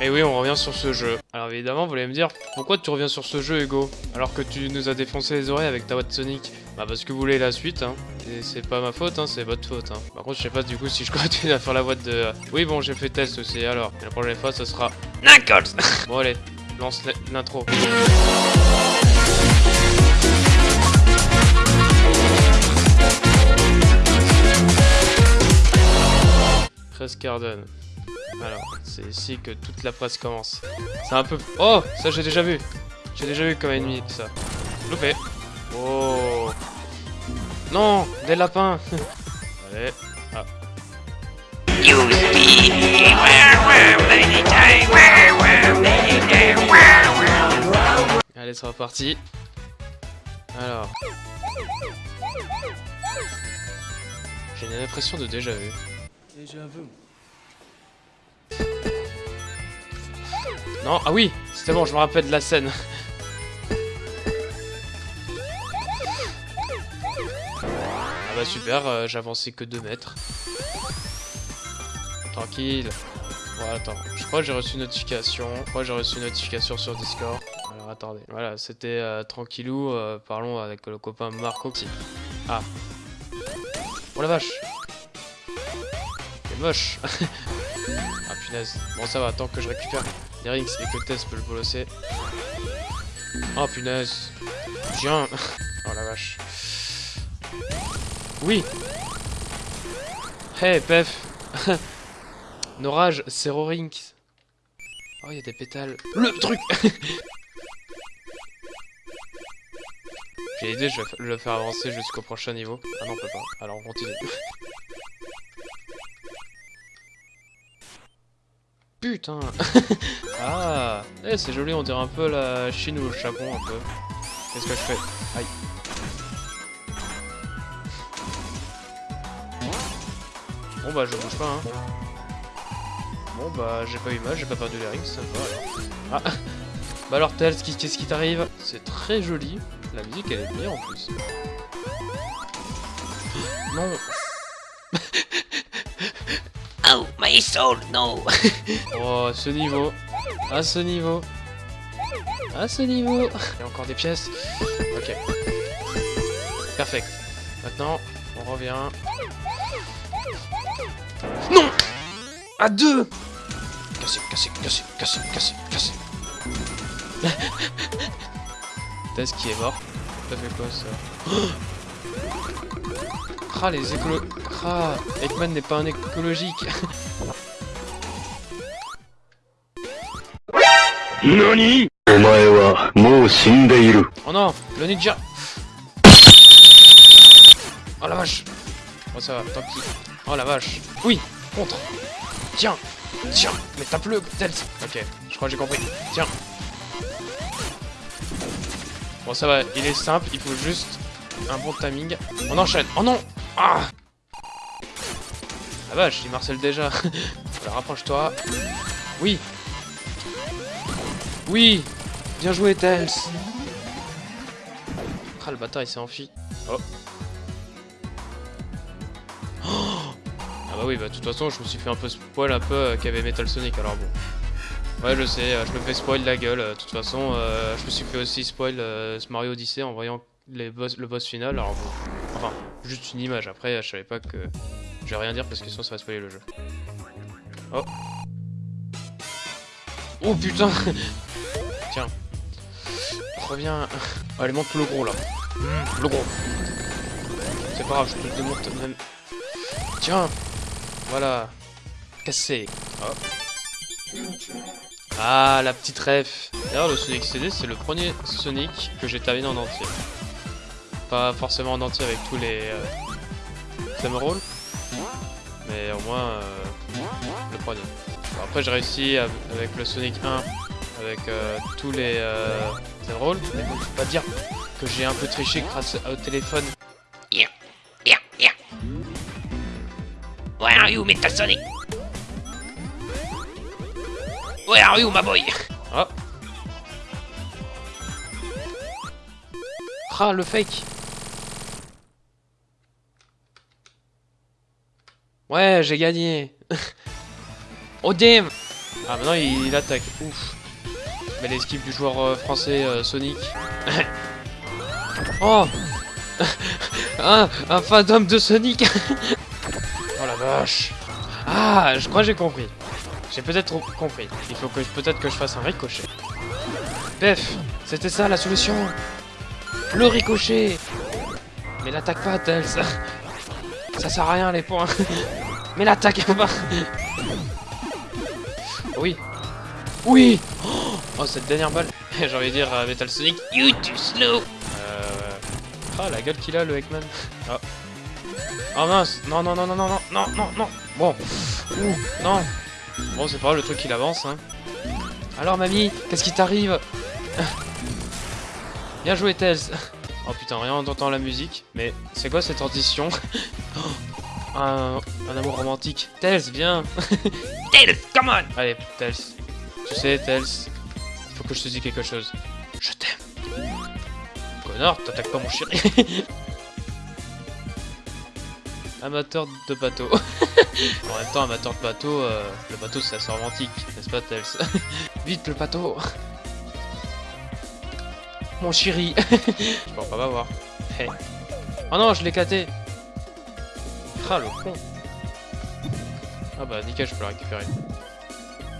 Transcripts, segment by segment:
Et oui, on revient sur ce jeu. Alors évidemment, vous allez me dire, pourquoi tu reviens sur ce jeu, Hugo Alors que tu nous as défoncé les oreilles avec ta voix Sonic Bah parce que vous voulez la suite, hein. Et c'est pas ma faute, hein, c'est votre faute, hein. Par contre, je sais pas du coup si je continue à faire la voix de... Oui, bon, j'ai fait test aussi, alors. Et la prochaine fois, ce sera... Knuckles Bon, allez, lance l'intro. Garden. Alors, c'est ici que toute la presse commence. C'est un peu... Oh Ça, j'ai déjà vu J'ai déjà vu comme ennemi, ça. Loupé Oh Non Des lapins Allez. Ah. Allez, c'est reparti. Alors... J'ai une impression de déjà vu. Déjà vu. Non, ah oui, c'était bon, je me rappelle de la scène. Ah bah super, euh, avancé que 2 mètres. Tranquille. Bon, attends, je crois que j'ai reçu une notification. Je crois que j'ai reçu une notification sur Discord. Alors attendez, voilà, c'était euh, tranquillou. Euh, parlons avec le copain Marco. Ah. Oh la vache C'est moche Ah punaise. Bon ça va, tant que je récupère Nerix et que Tess peut le bolosser. Oh punaise. Viens. oh la vache. Oui. Hey Pef. Norage, Rinks. Oh, il y a des pétales. Le truc J'ai l'idée, je vais le faire avancer jusqu'au prochain niveau. Ah non, on peut pas. Alors on continue. Putain Ah Eh, c'est joli, on dirait un peu la Chine ou le Japon, un peu. Qu'est-ce que je fais? Aïe. Bon bah, je bouge pas, hein. Bon bah, j'ai pas eu mal, j'ai pas perdu les rings, ça va, Ah Bah alors, Tels, qu'est-ce qui t'arrive? C'est très joli. La musique, elle est bien, en plus. Non my soul, no Oh, ce niveau. À ce niveau. À ce niveau. Il y a encore des pièces. Ok. Perfect. Maintenant, on revient. Non À deux cassé, cassé, cassé, cassé, cassé. Tess qui est mort. Ça fait quoi ça? Ah, les écolo... Ah, Ekman n'est pas un écologique. NANI. Oh non, le ninja Oh la vache Oh ça va, tant pis. Oh la vache. Oui, contre. Tiens, tiens, mais tape-le, Tels. Ok, je crois que j'ai compris. Tiens. Bon ça va, il est simple, il faut juste un bon timing. On enchaîne. Oh non Ah La vache, il marcelle déjà. Alors rapproche-toi. Oui Oui Bien joué, Tels Ah, le bâtard, il s'est enfui. Oh. Ah bah oui, bah de toute façon, je me suis fait un peu spoil un peu euh, qu'il y avait Metal Sonic, alors bon. Ouais, je sais, euh, je me fais spoil la gueule. Euh, de toute façon, je me suis fait aussi spoil euh, Mario Odyssey en voyant les boss, le boss final. Alors bon, juste une image. Après, je savais pas que... Je vais rien dire parce que sinon ça va spoiler le jeu. Oh. Oh putain Tiens. Reviens. Allez, monte le gros là. Mmh, le gros. C'est pas grave, je te démonte même. Tiens Voilà. Cassé. Ah, la petite ref. D'ailleurs, le Sonic CD, c'est le premier Sonic que j'ai terminé en entier. Pas forcément en entier avec tous les euh, mais au moins euh, le premier. Bon, après, j'ai réussi avec le Sonic 1 avec euh, tous les euh, Emeralds, mais bon, faut pas dire que j'ai un peu triché grâce au téléphone. Yeah, yeah, yeah. Where are you, Metal Sonic? Where are you, my boy? Ah Ah, le fake Ouais, j'ai gagné Oh damn Ah, maintenant il, il attaque. Ouf. Mais l'esquive du joueur euh, français euh, Sonic. oh un, un fantôme de Sonic Oh la vache Ah, je crois que j'ai compris. J'ai peut-être compris. Il faut que peut-être que je fasse un ricochet. Pef C'était ça la solution Le ricochet Mais l'attaque pas, Tails Ça sert à rien les points Mais l'attaque Oui Oui Oh, cette dernière balle J'ai envie de dire euh, Metal Sonic You too slow. euh... Ah, la gueule qu'il a, le Eggman. Ah. Oh mince Non, non, non, non, non, non, non, non, non Bon. Ouh, non Bon, c'est pas grave, le truc, il avance, hein. Alors, mamie, qu'est-ce qui t'arrive? Bien joué, Tails Oh putain, rien d'entendre la musique. Mais c'est quoi cette transition? Oh, un, amour romantique. Tails, viens Tails, come on. Allez, Tails. Tu sais, Tails, il faut que je te dise quelque chose. Je t'aime. Connard, t'attaques pas mon chéri. amateur de bateau. en même temps, amateur de bateau, euh, le bateau c'est assez romantique, n'est-ce pas, Tails Vite, le bateau Mon chéri Je peux pas m'avoir. Oh non, je l'ai éclaté Ah, le con Ah bah, nickel, je peux le récupérer.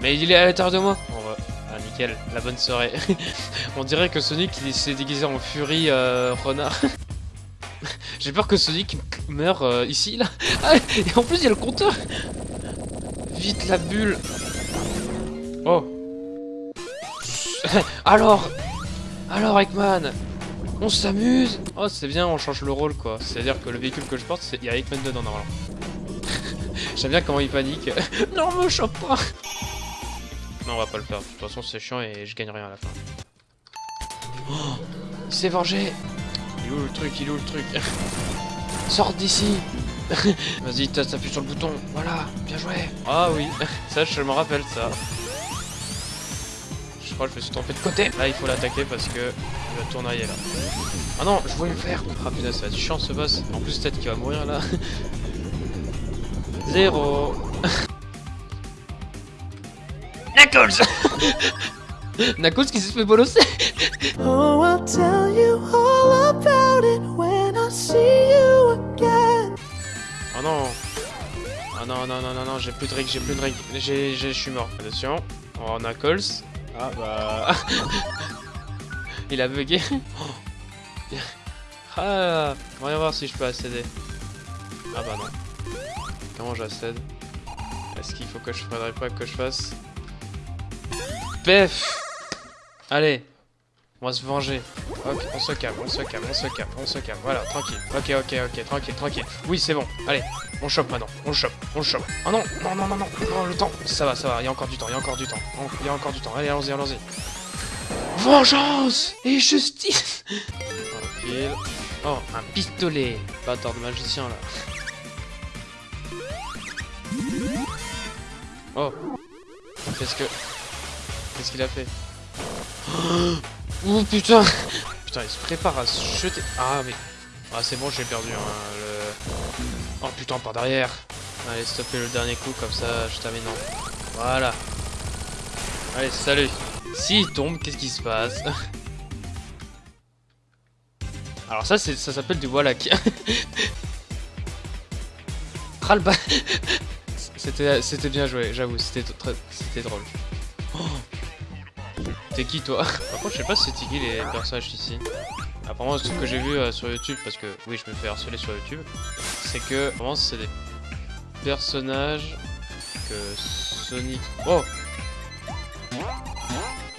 Mais il est à l'intérieur de moi Bon bah, ah nickel, la bonne soirée. On dirait que Sonic il s'est déguisé en Fury euh, renard. J'ai peur que Sonic meure euh, ici, là. Ah, et en plus il y a le compteur Vite la bulle Oh Alors Alors Eggman On s'amuse Oh c'est bien, on change le rôle quoi. C'est-à-dire que le véhicule que je porte, c'est- il y a Eggman dedans normalement. J'aime bien comment il panique. non, me chope pas non, on va pas le faire. De toute façon, c'est chiant et je gagne rien à la fin. Oh, il s'est vengé. Il est où le truc? Il est où le truc? Sors d'ici Vas-y, t'appuies sur le bouton. Voilà, bien joué. Ah oui, ça, je me rappelle ça. Je crois que je me suis trompé de côté. Là, il faut l'attaquer parce que il va tournoyer là. Ah non, je voulais le faire. Ah putain, ça va être chiant ce boss. En plus, peut-être qu'il va mourir là. Zéro. Knuckles. Knuckles qui s'est fait bolosser. Oh, I'll tell you all about it when I see you again. Oh non Oh non, non, non, non, non, j'ai plus de règles, j'ai plus de règles. J'ai, j'ai- je suis mort. Attention. Oh, Knuckles. Ah bah... Il a bugué. ah, voyons voir si je peux accéder. Ah bah non. Comment j'accède? Est-ce qu'il faut que je faudrait pas que je fasse? Pef Allez On va se venger. Ok, on se calme, on se calme, on se calme, on se calme. Voilà, tranquille. Ok, ok, ok, tranquille, tranquille. Oui, c'est bon. Allez, on chope maintenant. On chope, on chope. Oh non, non, non, non, non, non, le temps. Ça va, ça va, il y a encore du temps, il y a encore du temps. Il y a encore du temps. Allez, allons-y, allons-y. Vengeance et justice Tranquille. Oh, un pistolet. Bâtard de magicien, là. Oh. Qu'est-ce que... Qu'est-ce qu'il a fait? Oh putain Putain, il se prépare à se jeter. Ah, mais. Ah, c'est bon, j'ai perdu. hein, le... Oh putain, par derrière. Allez, stopper le dernier coup, comme ça, je termine en. Voilà. Allez, salut. S'il tombe, qu'est-ce qui se passe Alors, ça, ça s'appelle du Wallach. Ah, le ba- C'était bien joué, j'avoue, c'était drôle. T'es qui toi Par contre, je sais pas si c'est qui les personnages ici. Apparemment, ce que j'ai vu euh, sur YouTube, parce que oui, je me fais harceler sur YouTube, c'est que c'est des personnages que Sonic. Oh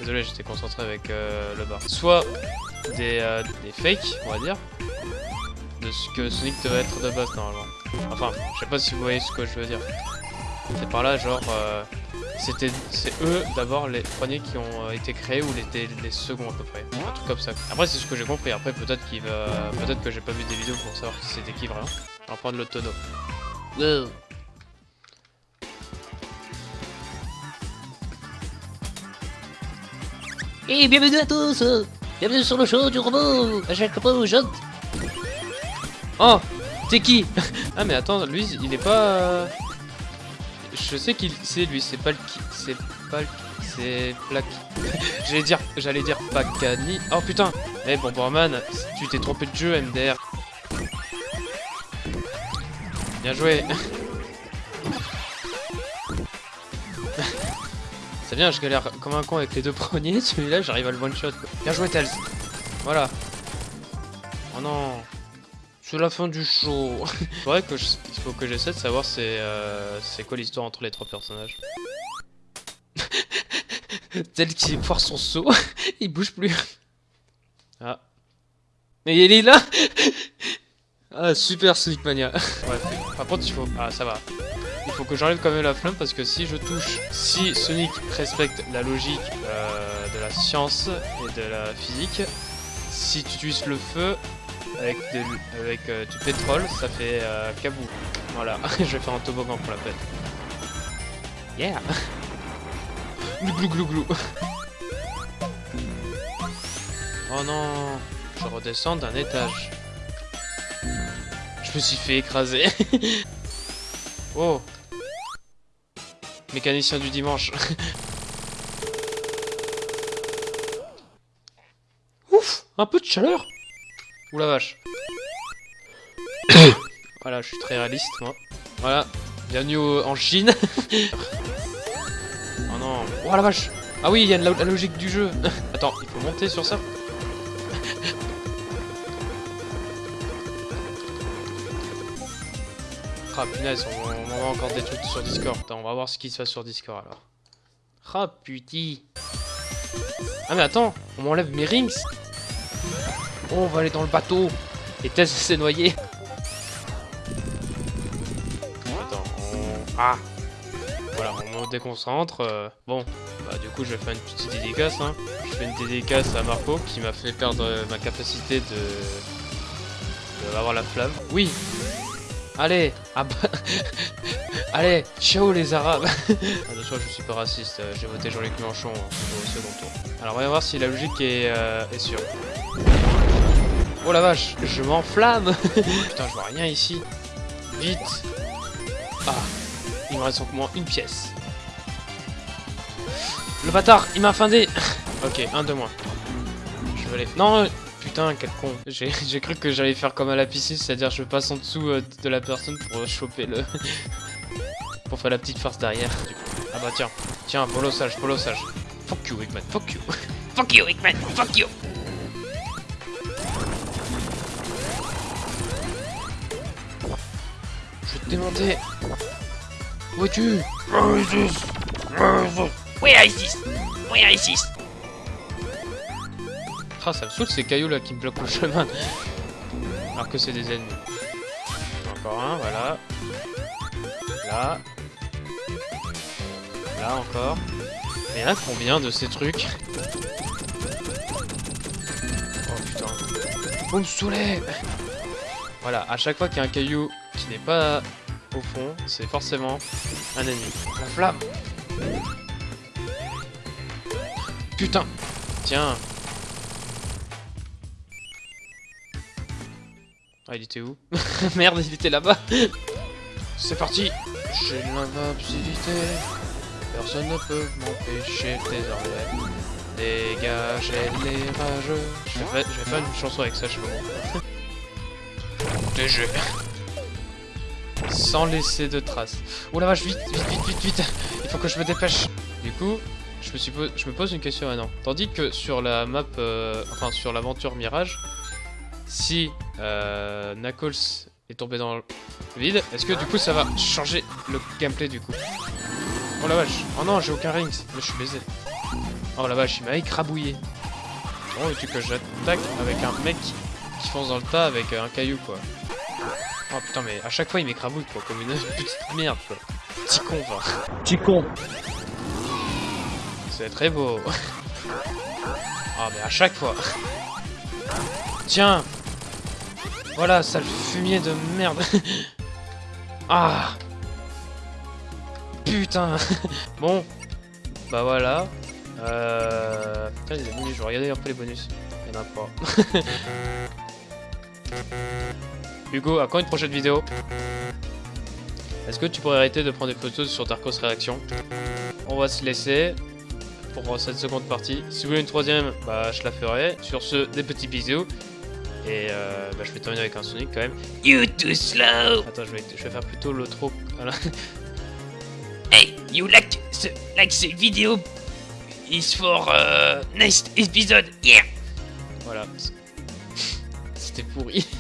Désolé, j'étais concentré avec euh, le bar. Soit des, euh, des fakes, on va dire, de ce que Sonic devait être de base normalement. Enfin, je sais pas si vous voyez ce que je veux dire. C'est par là, genre, euh, c'était, c'est eux d'abord les premiers qui ont euh, été créés ou les, les seconds à peu près, un truc comme ça. Après, c'est ce que j'ai compris. Après, peut-être qu'il va, peut-être que j'ai pas vu des vidéos pour savoir si c'était qui vraiment. On va prendre le tonneau. Et bienvenue à tous. Bienvenue sur le show du robot. À chaque fois je... Oh, t'es qui? Ah mais attends, lui, il est pas. euh, je sais qu'il c'est lui, c'est pas le qui. C'est pas le c'est Black. j'allais dire, j'allais dire. Oh putain Eh bon, Borman, tu t'es trompé de jeu, MDR. Bien joué C'est bien, je galère comme un con avec les deux premiers, celui-là j'arrive à le one-shot. Bien joué, Tails Voilà Oh non C'est la fin du show C'est vrai que je- il faut que j'essaie de savoir c'est euh, quoi l'histoire entre les trois personnages. Tel qui foire son saut, il bouge plus. Ah. Mais il est là Ah super Sonic Mania. Ouais, par contre il faut... Ah ça va. Faut que j'enlève quand même la flamme parce que si je touche... Si Sonic respecte la logique euh, de la science et de la physique, si tu utilises le feu avec, de- avec euh, du pétrole, ça fait euh, kabou. Voilà, je vais faire un toboggan pour la peine. Yeah Glou glou glou glou. Oh non Je redescends d'un étage. Je me suis fait écraser. oh Mécanicien du dimanche. Ouf Un peu de chaleur Ouh la vache. voilà, je suis très réaliste, moi. Voilà. Bienvenue au- en Chine. oh non. Oh la vache Ah oui, il y a la, la logique du jeu. Attends, il faut monter sur ça Ah punaise, on, on m'envoie encore des trucs sur Discord. Attends, on va voir ce qui se passe sur Discord alors. Ah putain. Ah mais attends, on m'enlève mes rings. Oh, on va aller dans le bateau. Et Tess s'est noyé. Attends, on... Ah Voilà, on me déconcentre. euh, Bon, bah du coup je vais faire une petite dédicace. Hein. Je fais une dédicace à Marco qui m'a fait perdre euh, ma capacité de... de avoir la flamme. Oui Allez ah bah... Allez, ciao les arabes Attention, je suis pas raciste, euh, j'ai voté Jean-Luc Mélenchon au second tour. Alors on va voir si la logique est, euh, est sûre. Oh la vache, je m'enflamme Putain, je vois rien ici. Vite Ah, il me reste encore moins une pièce. Le bâtard, il m'a findé Ok, un de moins. Je vais aller... Non Putain, quel con. J'ai cru que j'allais faire comme à la piscine, c'est-à-dire je passe en dessous euh, de la personne pour euh, choper le... pour faire la petite farce derrière. Ah bah tiens, tiens, polo sage, polo sage. Fuck you, Hickman, fuck you. fuck you, Hickman, fuck you Je vais te démonter. Où es-tu? Where is this? Where is this? Ah, ça me saoule ces cailloux là qui me bloquent le chemin. Alors que c'est des ennemis. Encore un, voilà. Là. Là encore. En a combien de ces trucs Oh putain. Vous me Voilà, à chaque fois qu'il y a un caillou qui n'est pas au fond, c'est forcément un ennemi. La flamme Putain Tiens Ah, il était où? Merde, il était là-bas. C'est parti. J'ai l'invincibilité Personne ne peut m'empêcher désormais Dégagez les rageux je vais, faire, je vais faire une chanson avec ça, je sais pas. DG Sans laisser de traces. Oh la vache, vite, vite, vite, vite, vite. Il faut que je me dépêche. Du coup, je me, suis je me pose une question maintenant. Tandis que sur la map, euh, enfin sur l'aventure Mirage, si euh, Knuckles est tombé dans le vide, est-ce que du coup ça va changer le gameplay du coup Oh la vache Oh non, j'ai aucun rings Là, je suis baisé. Oh la vache, il m'a écrabouillé. Oh, veux-tu que j'attaque avec un mec qui fonce dans le tas avec euh, un caillou quoi Oh putain, mais à chaque fois il m'écrabouille quoi, comme une petite merde quoi. Petit con, enfin. Petit con. C'est très beau. Ah mais à chaque fois. Tiens. Voilà, sale fumier de merde. Ah. Putain. Bon. Bah voilà. Euh... Putain, des bonus. Je vais regarder un peu les bonus. Il y en a pas. Hugo, à quand une prochaine vidéo? Est-ce que tu pourrais arrêter de prendre des photos sur Darkos Réaction? On va se laisser pour cette seconde partie. Si vous voulez une troisième, bah je la ferai. Sur ce, des petits bisous. Et euh, bah, je vais terminer avec un Sonic quand même. You too slow. Attends, je vais, je vais faire plutôt l'outro. Voilà. Hey, you like the, like the video is for uh, next episode. Yeah. voilà. C'était pourri.